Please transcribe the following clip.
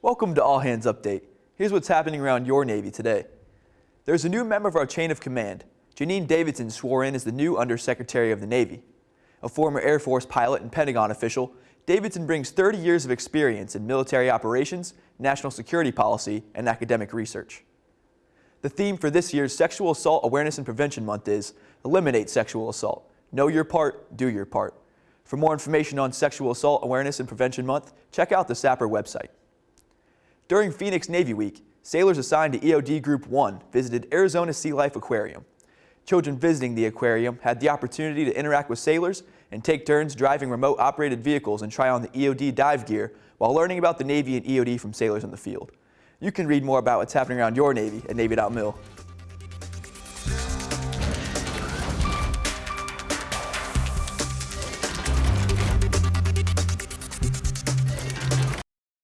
Welcome to All Hands Update. Here's what's happening around your Navy today. There's a new member of our chain of command. Janine Davidson swore in as the new Undersecretary of the Navy. A former Air Force pilot and Pentagon official, Davidson brings 30 years of experience in military operations, national security policy, and academic research. The theme for this year's Sexual Assault Awareness and Prevention Month is Eliminate Sexual Assault. Know your part, do your part. For more information on Sexual Assault Awareness and Prevention Month, check out the SAPR website. During Phoenix Navy Week, sailors assigned to EOD Group 1 visited Arizona Sea Life Aquarium. Children visiting the aquarium had the opportunity to interact with sailors and take turns driving remote operated vehicles and try on the EOD dive gear while learning about the Navy and EOD from sailors in the field. You can read more about what's happening around your Navy at Navy.mil.